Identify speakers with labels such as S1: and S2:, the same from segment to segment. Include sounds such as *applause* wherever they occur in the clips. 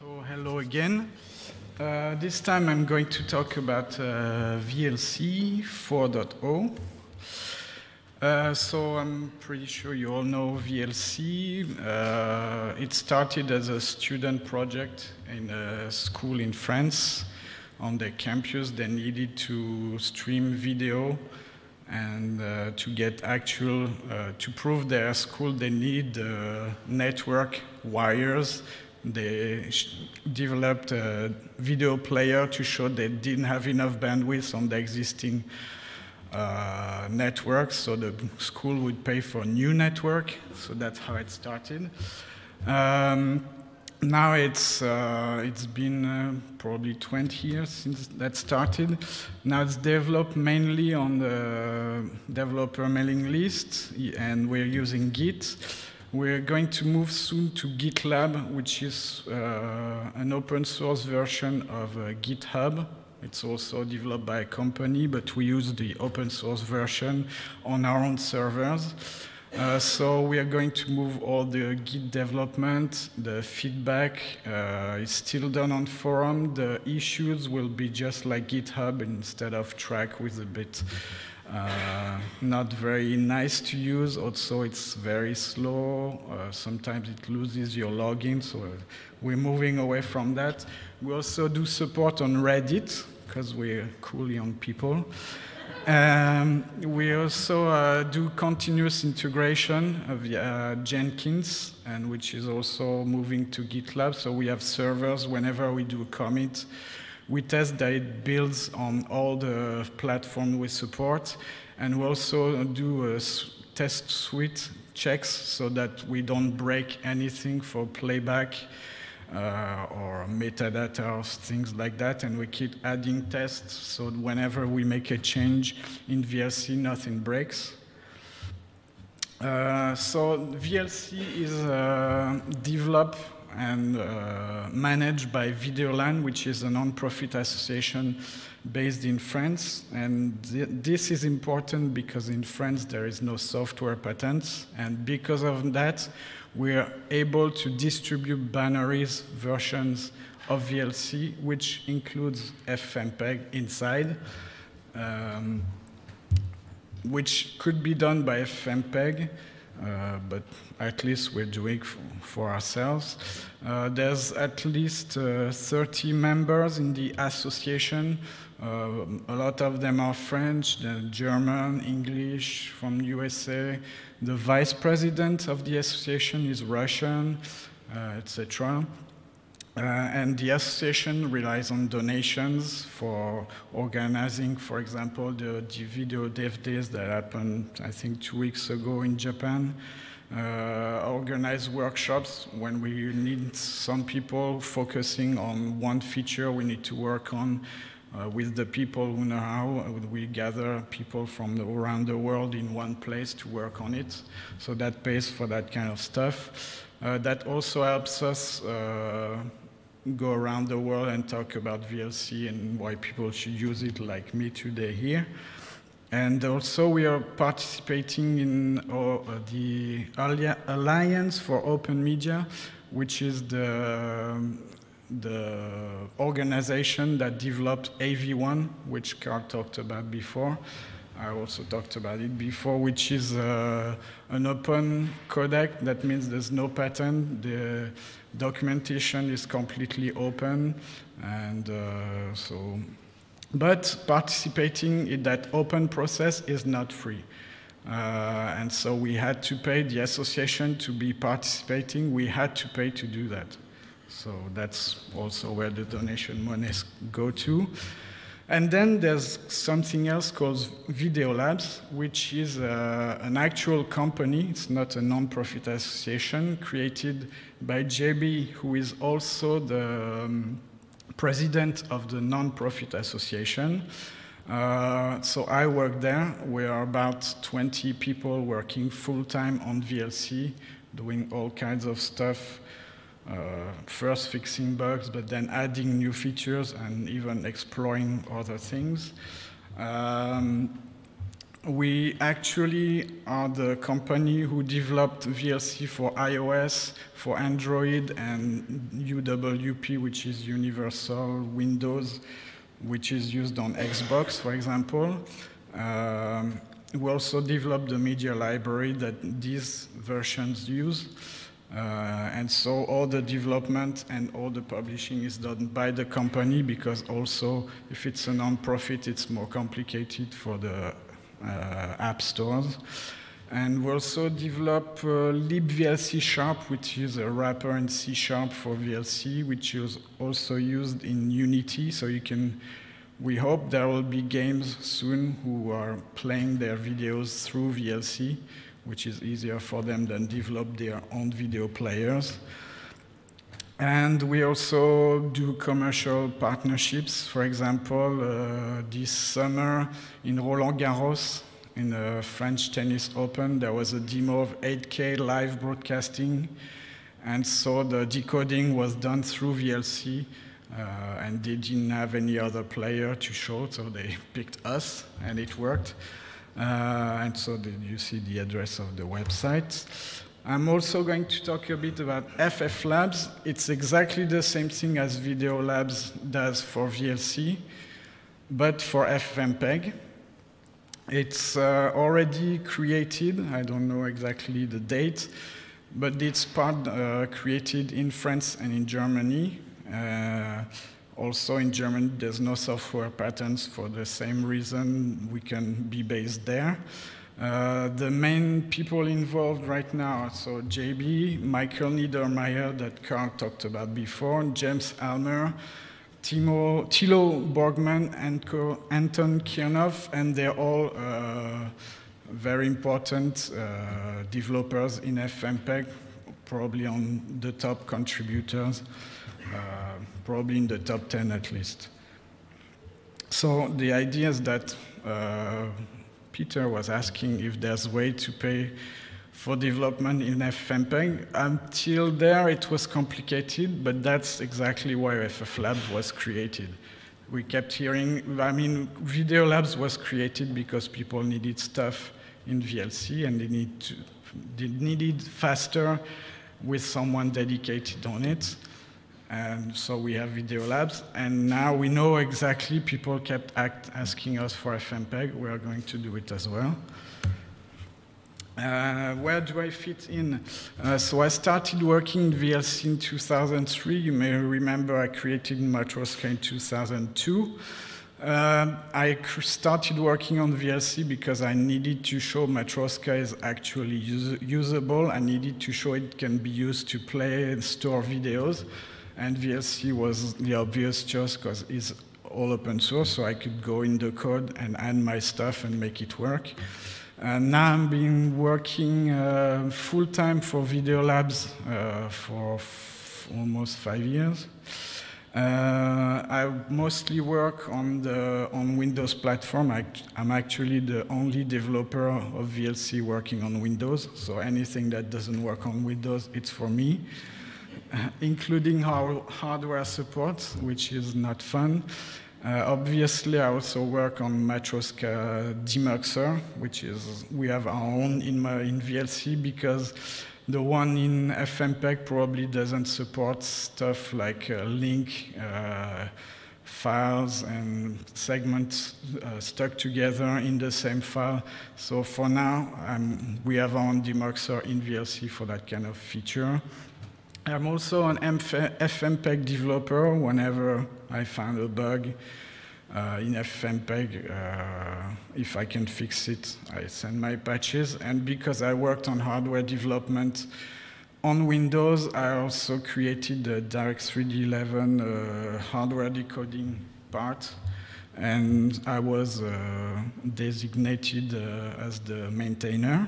S1: So hello again. Uh, this time I'm going to talk about uh, VLC 4.0. Uh, so I'm pretty sure you all know VLC. Uh, it started as a student project in a school in France. On their campus, they needed to stream video and uh, to get actual, uh, to prove their school, they need network wires they developed a video player to show they didn't have enough bandwidth on the existing uh, so the school would pay for a new network. So that's how it started. Um, now it's uh, it's been uh, probably 20 years since that started. Now it's developed mainly on the developer mailing list, and we're using Git. We're going to move soon to GitLab, which is uh, an open source version of uh, GitHub. It's also developed by a company, but we use the open source version on our own servers. Uh, so we are going to move all the Git development, the feedback uh, is still done on forum. The issues will be just like GitHub instead of Trac with a bit uh, not very nice to use. Also, it's very slow. Uh, sometimes it loses your login, so we're moving away from that. We also do support on Reddit, because we're cool young people. Um, we also uh, do continuous integration of uh, Jenkins, and which is also moving to GitLab. So we have servers whenever we do a commit we test that it builds on all the platform we support, and we also do a test suite checks so that we don't break anything for playback uh, or metadata or things like that, and we keep adding tests so whenever we make a change in VLC, nothing breaks. Uh, so VLC is uh, developed and uh, managed by Videolan, which is a non-profit association based in France. And th this is important because in France there is no software patents. And because of that, we are able to distribute binaries versions of VLC, which includes FFmpeg inside, um, which could be done by FFmpeg. Uh, but at least we're doing for ourselves. Uh, there's at least uh, 30 members in the association. Uh, a lot of them are French, German, English, from USA. The vice president of the association is Russian, uh, etc. Uh, and the association relies on donations for organizing, for example, the, the video dev days that happened, I think, two weeks ago in Japan. Uh, organize workshops when we need some people focusing on one feature we need to work on uh, with the people who know how. We gather people from the, around the world in one place to work on it. So that pays for that kind of stuff. Uh, that also helps us uh, go around the world and talk about VLC and why people should use it like me today here. And also we are participating in uh, the Alliance for Open Media, which is the, the organization that developed AV1, which Carl talked about before. I also talked about it before, which is uh, an open codec. That means there's no patent. The documentation is completely open. And uh, so, but participating in that open process is not free. Uh, and so we had to pay the association to be participating. We had to pay to do that. So that's also where the donation monies go to. And then there's something else called Video Labs, which is uh, an actual company. It's not a non-profit association created by JB, who is also the um, president of the non-profit association. Uh, so I work there. We are about 20 people working full-time on VLC, doing all kinds of stuff first fixing bugs, but then adding new features and even exploring other things. Um, we actually are the company who developed VLC for iOS, for Android, and UWP, which is Universal Windows, which is used on Xbox, for example. Um, we also developed the media library that these versions use. Uh, and so all the development and all the publishing is done by the company because also if it's a non-profit, it's more complicated for the uh, app stores. And we also develop uh, libVLC Sharp, which is a wrapper in C Sharp for VLC, which is also used in Unity. So you can, we hope there will be games soon who are playing their videos through VLC, which is easier for them than develop their own video players. And we also do commercial partnerships. For example, uh, this summer in Roland Garros, in the French Tennis Open, there was a demo of 8K live broadcasting. And so the decoding was done through VLC. Uh, and they didn't have any other player to show, so they picked us, and it worked. Uh, and so you see the address of the website. I'm also going to talk a bit about FF Labs. It's exactly the same thing as Video Labs does for VLC, but for FFmpeg. It's uh, already created, I don't know exactly the date, but it's part uh, created in France and in Germany. Uh, also in Germany, there's no software patents for the same reason we can be based there. Uh, the main people involved right now, so JB, Michael Niedermayer that Carl talked about before, James Almer, Timo, Thilo Borgmann, and Anton Khirnov, and they're all uh, very important uh, developers in FFmpeg, probably on the top contributors, uh, probably in the top 10 at least. So the idea is that uh, Peter was asking if there's a way to pay for development in FFmpeg. Until there, it was complicated, but that's exactly why FF Lab was created. We kept hearing, I mean, Video Labs was created because people needed stuff in VLC and they, need to, they needed faster with someone dedicated on it. And so we have Video Labs, and now we know exactly people kept act, asking us for FFmpeg. We are going to do it as well. Uh, where do I fit in? Uh, so I started working in VLC in 2003. You may remember I created Matroska in 2002. Uh, I started working on VLC because I needed to show Matroska is actually us usable. I needed to show it can be used to play and store videos and VLC was the obvious choice because it's all open source, so I could go in the code and add my stuff and make it work. And now I'm been working uh, full-time for Video Labs uh, for almost five years. Uh, I mostly work on the on Windows platform. I, am actually the only developer of VLC working on Windows, so anything that doesn't work on Windows, it's for me. *laughs* including our hardware support, which is not fun. Uh, obviously, I also work on Matroska demuxer, which is, we have our own in, in VLC because the one in FFmpeg probably doesn't support stuff like uh, link uh, files and segments uh, stuck together in the same file. So for now, um, we have our own demuxer in VLC for that kind of feature. I'm also an FFmpeg developer. Whenever I find a bug uh, in FFmpeg, uh, if I can fix it, I send my patches. And because I worked on hardware development on Windows, I also created the Direct3D11 uh, hardware decoding part. And I was uh, designated uh, as the maintainer.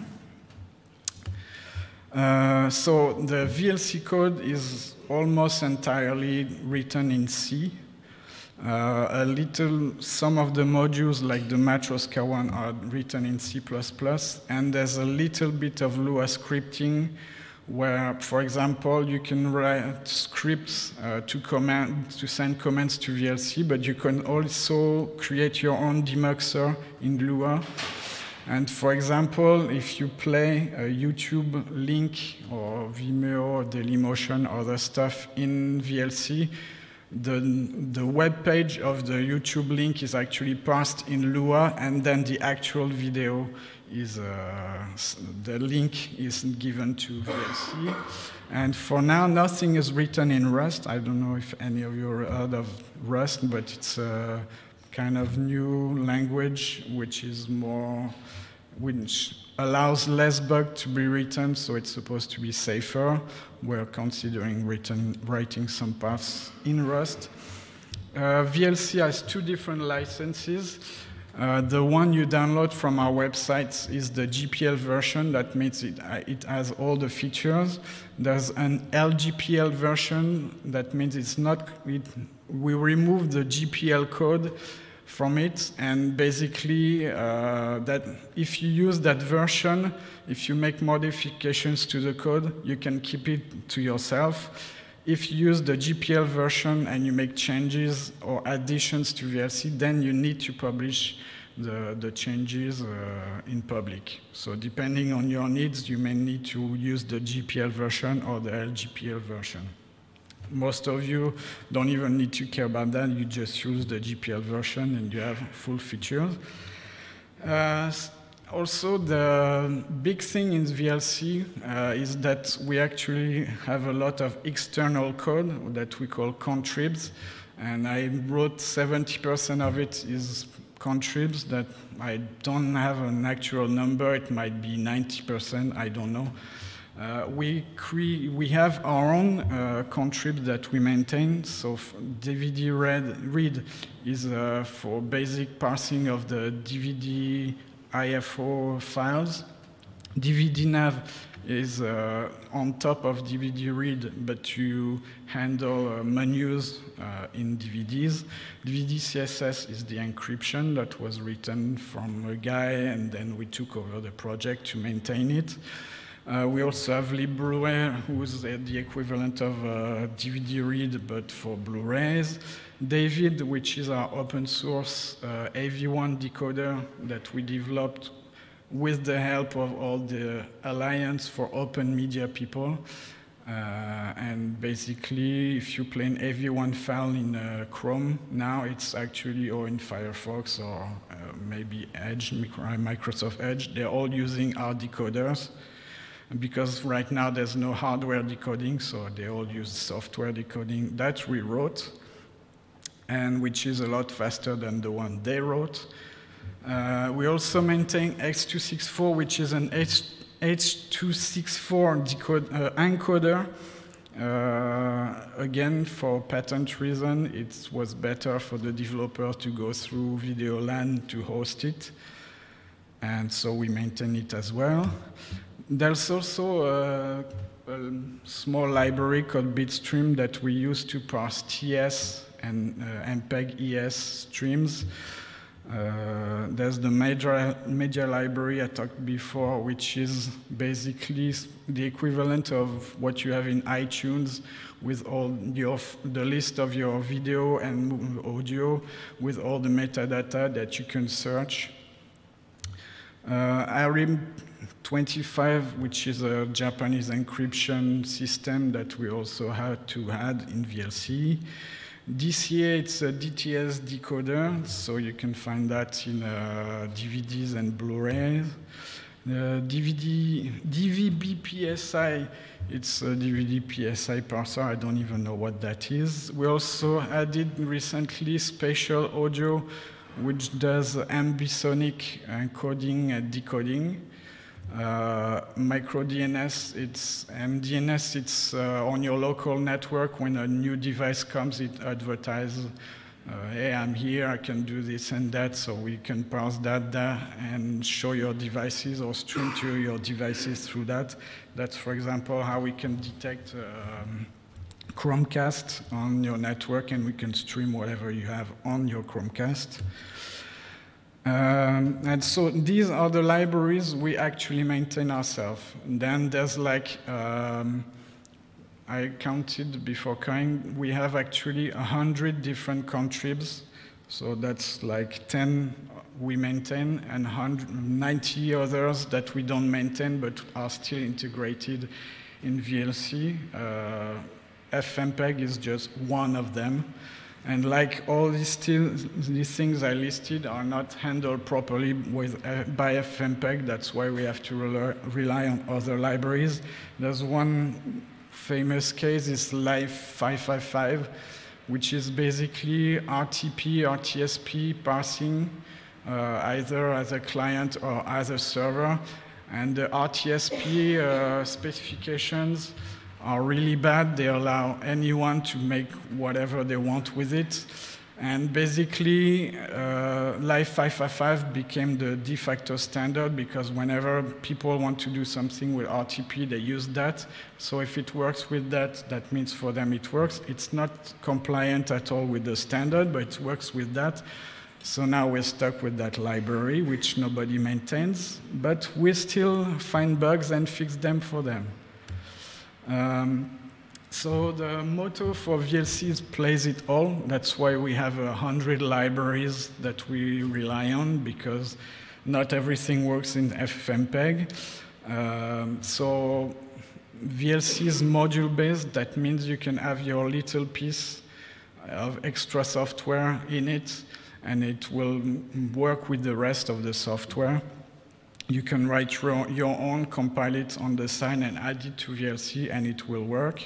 S1: Uh, so the VLC code is almost entirely written in C. Uh, a little, some of the modules like the Matroska one are written in C++, and there's a little bit of Lua scripting where, for example, you can write scripts uh, to, command, to send commands to VLC, but you can also create your own demuxer in Lua And for example, if you play a YouTube link or Vimeo, Dailymotion, other stuff in VLC, the, the web page of the YouTube link is actually parsed in Lua, and then the actual video is uh, the link is given to VLC. And for now, nothing is written in Rust. I don't know if any of you heard of Rust, but it's a kind of new language which is more, which allows less bug to be written, so it's supposed to be safer. We're considering written, writing some paths in Rust. Uh, VLC has two different licenses. Uh, the one you download from our website is the GPL version. That means it, uh, it has all the features. There's an LGPL version. That means it's not, it, we remove the GPL code from it. And basically, uh, that if you use that version, if you make modifications to the code, you can keep it to yourself. If you use the GPL version and you make changes or additions to VLC, then you need to publish the, the changes uh, in public. So depending on your needs, you may need to use the GPL version or the LGPL version. Most of you don't even need to care about that. You just use the GPL version and you have full features. Uh, also, the big thing in VLC uh, is that we actually have a lot of external code that we call contribs. And I wrote 70% of it is contribs that I don't have an actual number. It might be 90%, I don't know. Uh, we, we have our own uh, contrib that we maintain. So DVD read, read is uh, for basic parsing of the DVD IFO files. DVD nav is uh, on top of DVD read, but you handle uh, menus uh, in DVDs. DVD CSS is the encryption that was written from a guy, and then we took over the project to maintain it. Uh, we also have LibBlu-ray, who's the equivalent of DVD read, but for Blu-rays. dav1d, which is our open source uh, AV1 decoder that we developed with the help of all the Alliance for Open Media people. Uh, and basically, if you play an AV1 file in uh, Chrome, now it's actually, or in Firefox, or uh, maybe Edge, Microsoft Edge, they're all using our decoders. Because right now there's no hardware decoding, so they all use software decoding. That we wrote and which is a lot faster than the one they wrote. Uh, we also maintain x264, which is an H H.264 decode, uh, encoder. Uh, again, for patent reason, it was better for the developer to go through Videolan to host it. And so we maintain it as well. There's also a, a small library called Bitstream that we use to parse TS and uh, MPEG ES streams. Uh, there's the major media library I talked before, which is basically the equivalent of what you have in iTunes with all your, the list of your video and audio with all the metadata that you can search. Uh, ARIB 25, which is a Japanese encryption system that we also had to add in VLC. DCA, it's a DTS decoder, so you can find that in uh, DVDs and Blu-rays. Uh, DVD, DVB-PSI, it's a DVD-PSI parser, I don't even know what that is. We also added recently spatial audio, which does ambisonic encoding and decoding. Uh, micro DNS, it's MDNS, it's uh, on your local network. When a new device comes, it advertises, uh, hey, I'm here, I can do this and that, so we can parse that and show your devices or stream to your devices through that. That's, for example, how we can detect um, Chromecast on your network and we can stream whatever you have on your Chromecast. Um, and so these are the libraries we actually maintain ourselves. Then there's like, um, I counted before coming, we have actually 100 different contribs. So that's like 10 we maintain and 90 others that we don't maintain but are still integrated in VLC. Uh, FFmpeg is just one of them. And like all these, these things I listed are not handled properly with, uh, by FFmpeg, that's why we have to rely, rely on other libraries. There's one famous case, is Live 555, which is basically RTP, RTSP parsing, uh, either as a client or as a server. And the RTSP uh, specifications are really bad. They allow anyone to make whatever they want with it. And basically, uh, Live 555 became the de facto standard because whenever people want to do something with RTP, they use that. So if it works with that, that means for them it works. It's not compliant at all with the standard, but it works with that. So now we're stuck with that library, which nobody maintains, but we still find bugs and fix them for them. Um, so the motto for VLC is plays it all. That's why we have a hundred libraries that we rely on because not everything works in FFmpeg. Um, so VLC is module-based. That means you can have your little piece of extra software in it, and it will work with the rest of the software. You can write your, own, compile it on the sign, and add it to VLC, and it will work.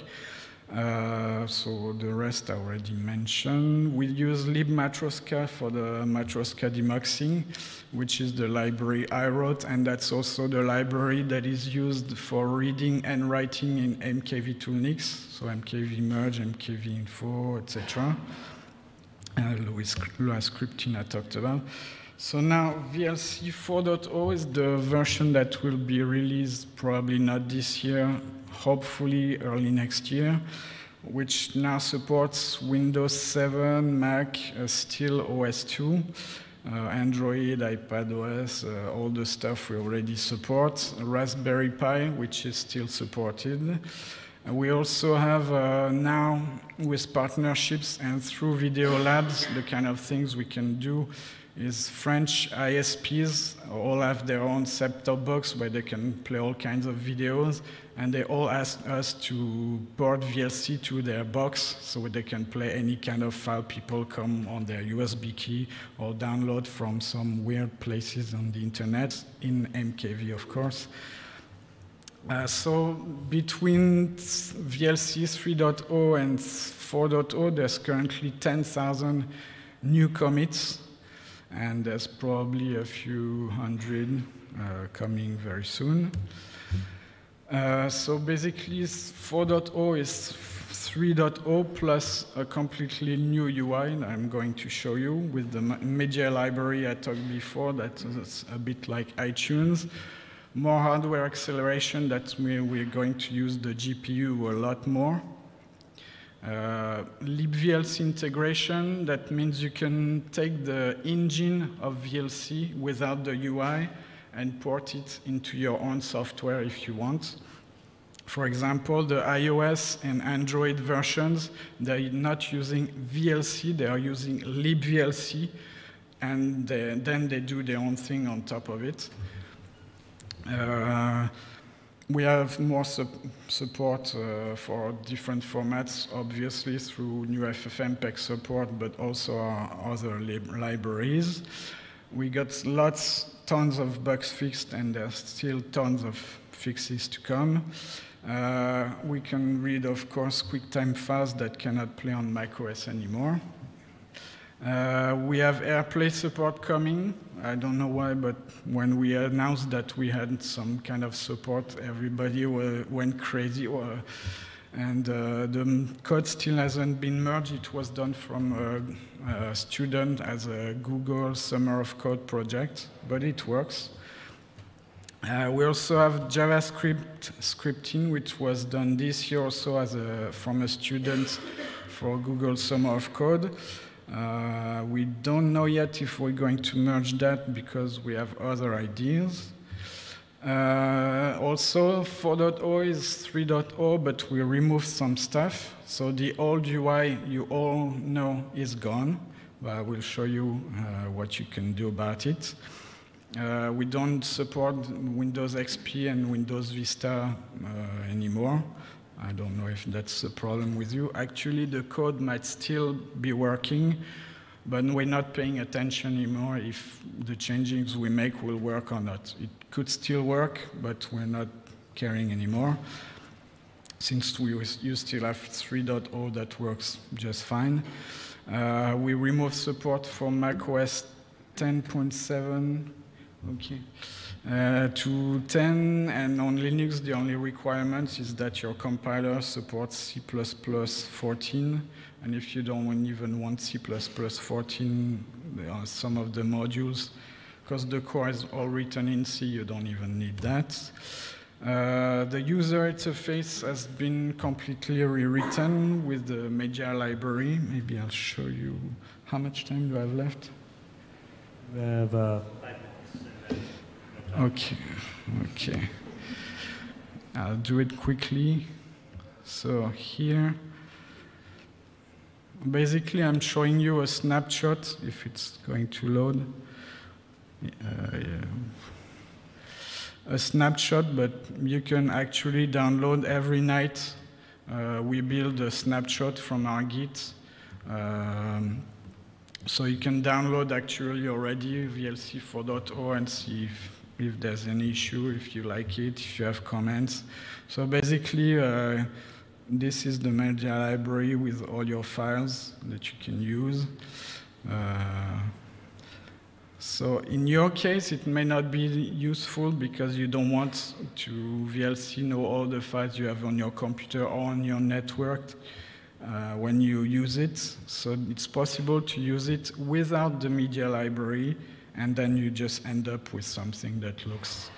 S1: Uh, so the rest I already mentioned. We use libmatroska for the Matroska demuxing, which is the library I wrote, and that's also the library that is used for reading and writing in MKV toolnix, so MKV merge, MKV info, etc. Uh, scripting I talked about. So now VLC 4.0 is the version that will be released probably not this year, hopefully early next year, which now supports Windows 7, Mac, uh, still OS 2, uh, Android, iPadOS, uh, all the stuff we already support, Raspberry Pi, which is still supported. We also have uh, now, with partnerships and through Video Labs, the kind of things we can do is French ISPs all have their own set-top box where they can play all kinds of videos, and they all ask us to port VLC to their box so they can play any kind of file people come on their USB key or download from some weird places on the internet, in MKV, of course. Uh, so between VLC 3.0 and 4.0, there's currently 10,000 new commits and there's probably a few hundred uh, coming very soon. Uh, so basically 4.0 is 3.0 plus a completely new UI I'm going to show you with the media library I talked before that's a bit like iTunes. More hardware acceleration, that we're going to use the GPU a lot more. Uh, libVLC integration, that means you can take the engine of VLC without the UI and port it into your own software if you want. For example, the iOS and Android versions, they're not using VLC, they are using libVLC, and they, then they do their own thing on top of it. Uh, we have more su support uh, for different formats, obviously through new FFmpeg support, but also other lib libraries. We got lots, tons of bugs fixed, and there's still tons of fixes to come. Uh, we can read, of course, QuickTime files that cannot play on macOS anymore. Uh, we have AirPlay support coming. I don't know why, but when we announced that we had some kind of support, everybody went crazy. And uh, the code still hasn't been merged. It was done from a, a, student as a Google Summer of Code project, but it works. Uh, we also have JavaScript scripting, which was done this year also as a, from a student for Google Summer of Code. Uh, we don't know yet if we're going to merge that because we have other ideas. Uh, also, 4.0 is 3.0, but we removed some stuff. So the old UI you all know is gone. but I will show you uh, what you can do about it. Uh, we don't support Windows XP and Windows Vista uh, anymore. I don't know if that's a problem with you. Actually, the code might still be working, but we're not paying attention anymore if the changes we make will work or not. It could still work, but we're not caring anymore. Since we you still have 3.0 that works just fine. Uh, we remove support for macOS 10.7 Okay. Uh, to 10 and on Linux, the only requirement is that your compiler supports C++ 14. And if you don't even want C++ 14, there are some of the modules. Because the core is all written in C, you don't even need that. Uh, the user interface has been completely rewritten with the media library. Maybe I'll show you. How much time do I have left?
S2: We have uh,
S1: Okay, okay. I'll do it quickly. So here, basically I'm showing you a snapshot, if it's going to load. Uh, yeah. A snapshot, but you can actually download every night. Uh, we build a snapshot from our Git. Um, so you can download actually already VLC 4.0 and see if if there's an issue, if you like it, if you have comments. So basically, uh, this is the media library with all your files that you can use. Uh, so in your case, it may not be useful because you don't want to VLC know all the files you have on your computer or on your network uh, when you use it. So it's possible to use it without the media library and then you just end up with something that looks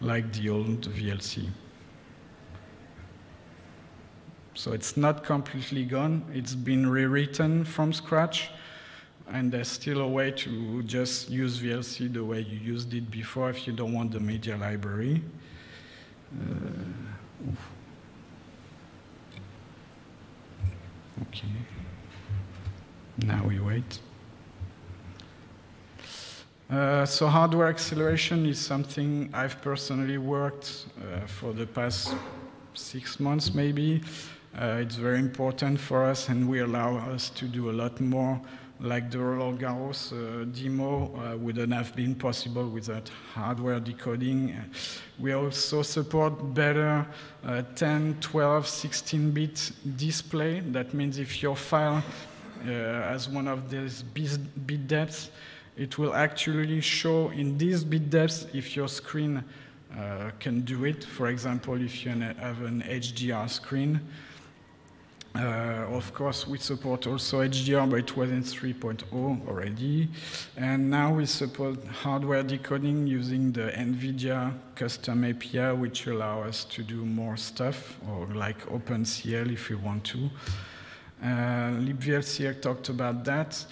S1: like the old VLC. So it's not completely gone. It's been rewritten from scratch, and there's still a way to just use VLC the way you used it before if you don't want the media library. Uh, okay. Now we wait. Uh, so hardware acceleration is something I've personally worked uh, for the past six months maybe. Uh, it's very important for us and we allow us to do a lot more like the Roland Garros uh, demo uh, wouldn't have been possible without hardware decoding. We also support better 10, 12, 16-bit display. That means if your file has one of these bit depths, it will actually show in these bit depths if your screen uh, can do it. For example, if you have an HDR screen. Uh, of course, we support also HDR, but it was in 3.0 already. And now we support hardware decoding using the NVIDIA custom API, which allow us to do more stuff, or like OpenCL if we want to. Uh, libVLC talked about that.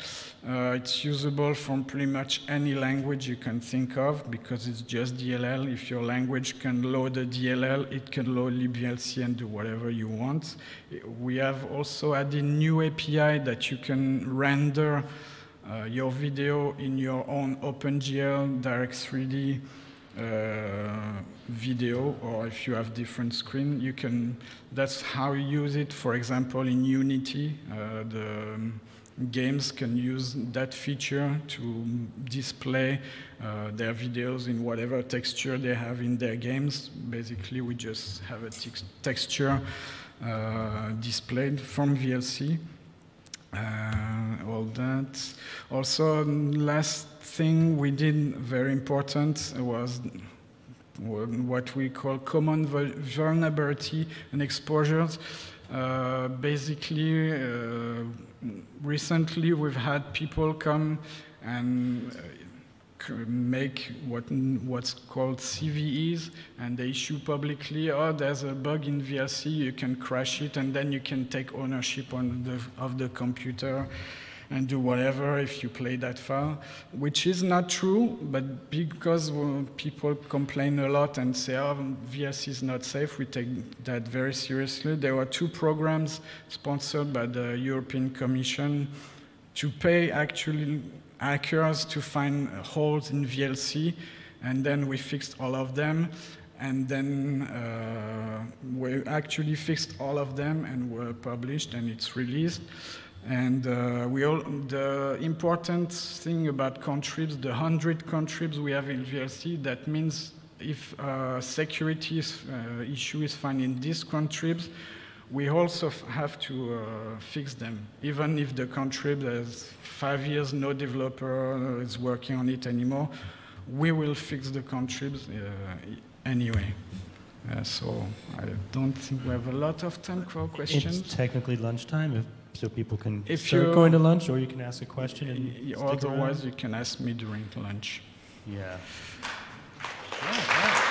S1: Uh, it's usable from pretty much any language you can think of because it's just DLL. If your language can load a DLL, it can load libVLC and do whatever you want. We have also added new API that you can render uh, your video in your own OpenGL, Direct3D uh, video, or if you have different screen, you can, that's how you use it, for example, in Unity. Uh, the, um, games can use that feature to display uh, their videos in whatever texture they have in their games. Basically, we just have a texture uh, displayed from VLC. Uh, all that. Also, last thing we did very important was what we call common vulnerability and exposures. Uh, basically, uh, recently we've had people come and uh, Uh, make what, what's called CVEs, and they issue publicly, oh, there's a bug in VLC, you can crash it, and then you can take ownership on the, of the computer and do whatever if you play that file, which is not true, but because uh, people complain a lot and say, oh, VLC is not safe, we take that very seriously. There were two programs sponsored by the European Commission to pay actually hackers to find holes in VLC, and then we fixed all of them. And then uh, we actually fixed all of them and were published and it's released. And uh, we all, the important thing about contribs, the 100 contribs we have in VLC, that means if uh, security uh, issue is found in these contribs, we also f- have to uh, fix them. Even if the contrib has five years, no developer is working on it anymore, we will fix the contribs uh, anyway. Uh, so I don't think we have a lot of time for questions.
S2: It's technically lunchtime, if, so people can
S1: If
S2: start
S1: you-
S2: going to lunch, or you can ask a question and
S1: Otherwise, you can ask me during lunch.
S2: Yeah.
S3: Yeah, yeah.